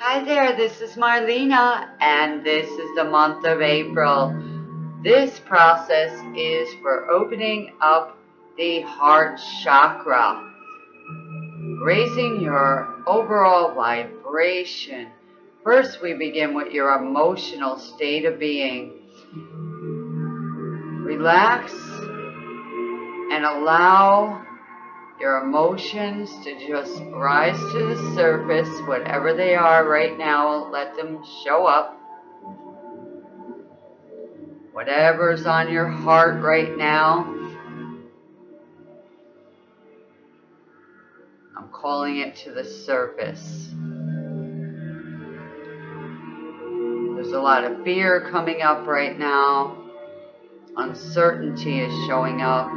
Hi there, this is Marlena, and this is the month of April. This process is for opening up the heart chakra, raising your overall vibration. First, we begin with your emotional state of being. Relax and allow your emotions to just rise to the surface, whatever they are right now, let them show up. Whatever's on your heart right now, I'm calling it to the surface. There's a lot of fear coming up right now. Uncertainty is showing up.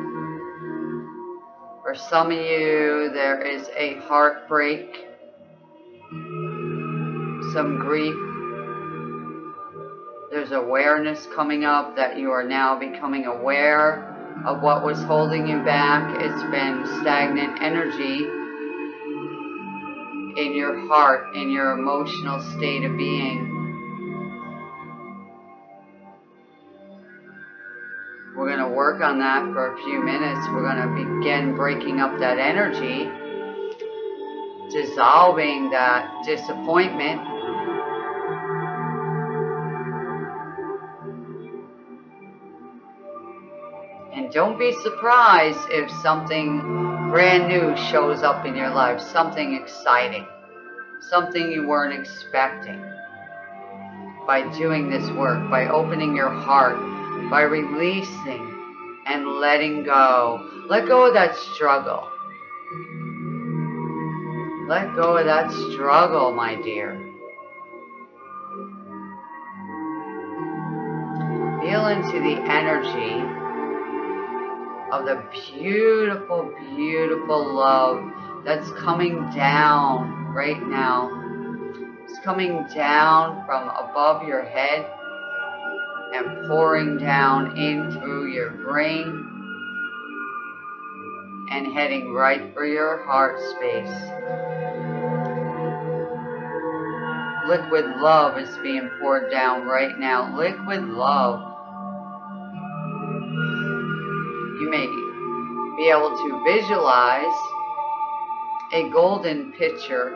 For some of you, there is a heartbreak, some grief. There's awareness coming up that you are now becoming aware of what was holding you back. It's been stagnant energy in your heart, in your emotional state of being. We're going to work on that for a few minutes. We're going to begin breaking up that energy, dissolving that disappointment. And don't be surprised if something brand new shows up in your life, something exciting, something you weren't expecting. By doing this work, by opening your heart, by releasing and letting go. Let go of that struggle. Let go of that struggle, my dear. Feel into the energy of the beautiful, beautiful love that's coming down right now. It's coming down from above your head and pouring down in through your brain and heading right for your heart space. Liquid love is being poured down right now. Liquid love. You may be able to visualize a golden pitcher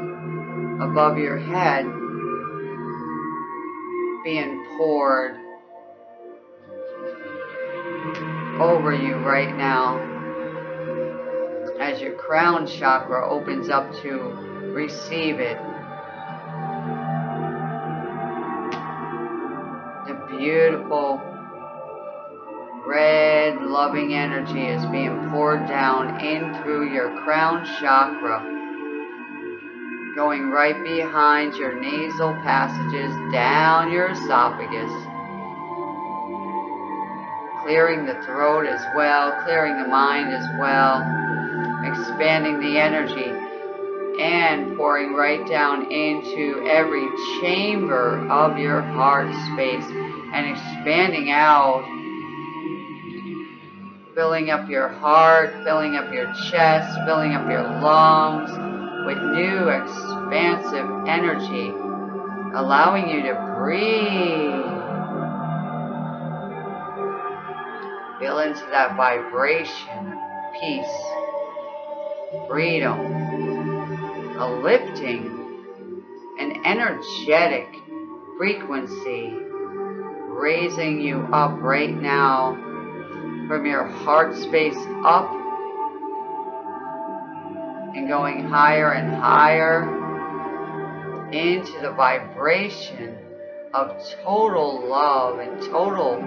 above your head being poured over you right now. As your crown chakra opens up to receive it. The beautiful red loving energy is being poured down in through your crown chakra, going right behind your nasal passages, down your esophagus, clearing the throat as well, clearing the mind as well, expanding the energy and pouring right down into every chamber of your heart space and expanding out, filling up your heart, filling up your chest, filling up your lungs with new expansive energy, allowing you to breathe Feel into that vibration, peace, freedom, a lifting, an energetic frequency raising you up right now from your heart space up and going higher and higher into the vibration of total love and total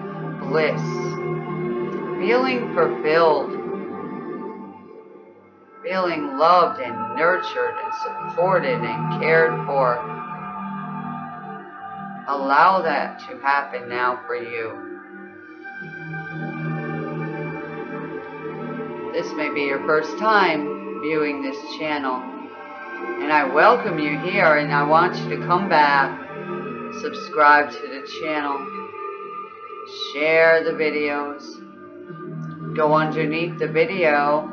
bliss feeling fulfilled, feeling loved and nurtured and supported and cared for. Allow that to happen now for you. This may be your first time viewing this channel, and I welcome you here and I want you to come back, subscribe to the channel, share the videos, go underneath the video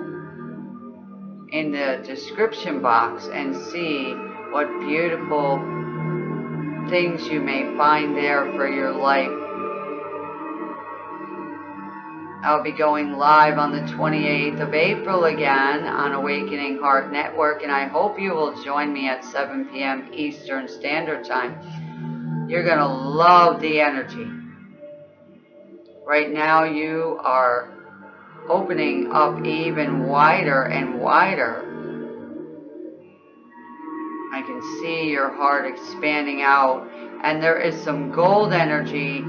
in the description box and see what beautiful things you may find there for your life. I'll be going live on the 28th of April again on Awakening Heart Network, and I hope you will join me at 7 p.m. Eastern Standard Time. You're going to love the energy. Right now, you are opening up even wider and wider. I can see your heart expanding out, and there is some gold energy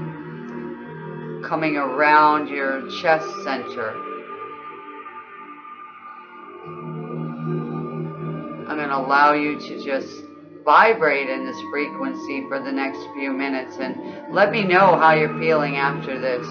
coming around your chest center. I'm going to allow you to just vibrate in this frequency for the next few minutes and let me know how you're feeling after this.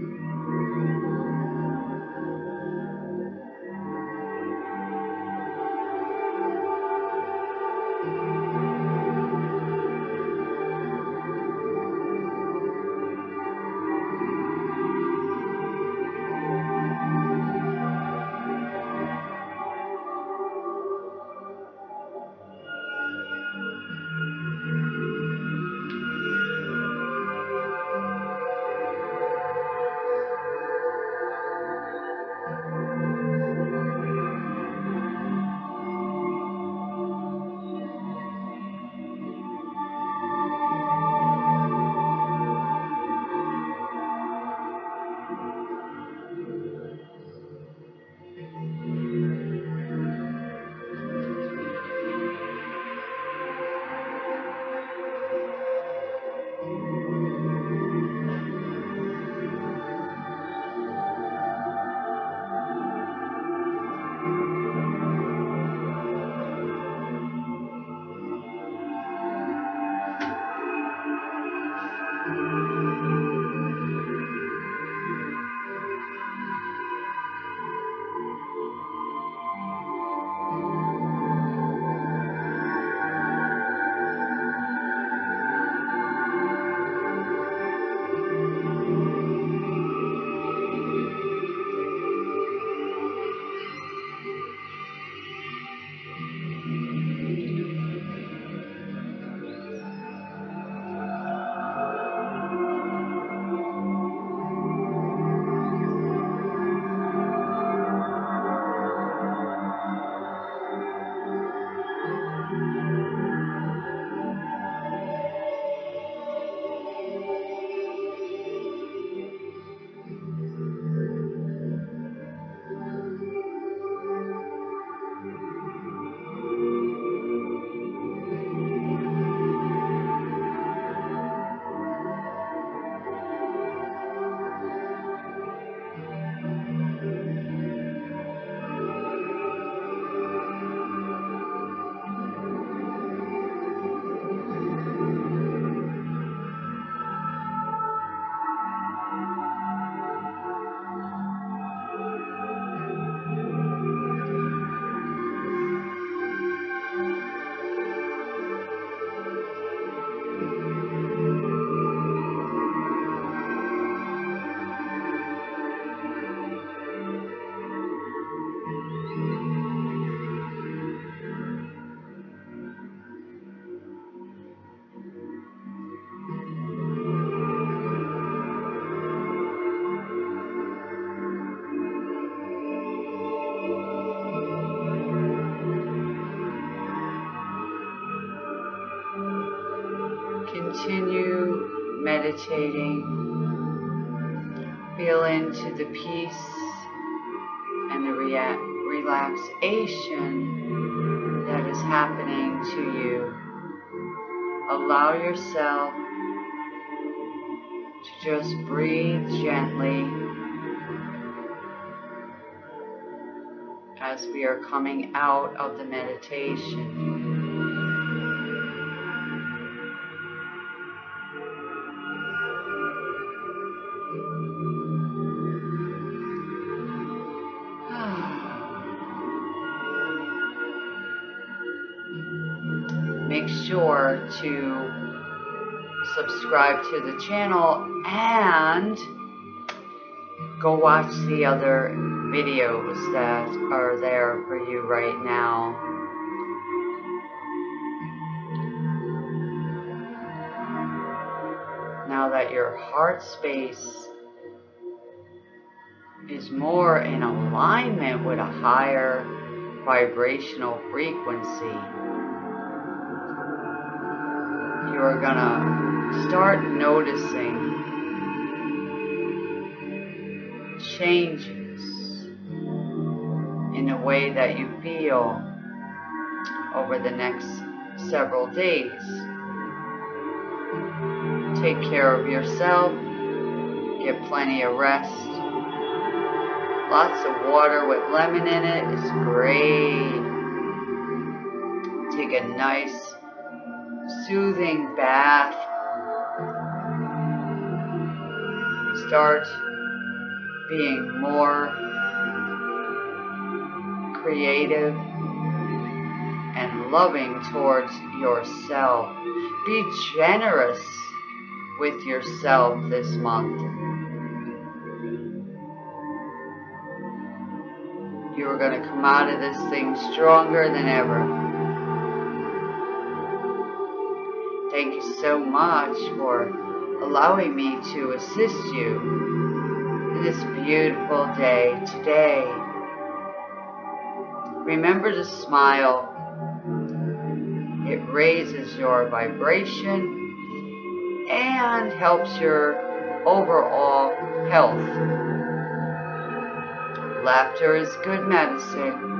Continue meditating. Feel into the peace and the relaxation that is happening to you. Allow yourself to just breathe gently as we are coming out of the meditation. To subscribe to the channel and go watch the other videos that are there for you right now. Now that your heart space is more in alignment with a higher vibrational frequency, you are gonna start noticing changes in the way that you feel over the next several days. Take care of yourself, get plenty of rest. Lots of water with lemon in it is great. Take a nice soothing bath. Start being more creative and loving towards yourself. Be generous with yourself this month. You are going to come out of this thing stronger than ever. Thank you so much for allowing me to assist you in this beautiful day today. Remember to smile. It raises your vibration and helps your overall health. Laughter is good medicine.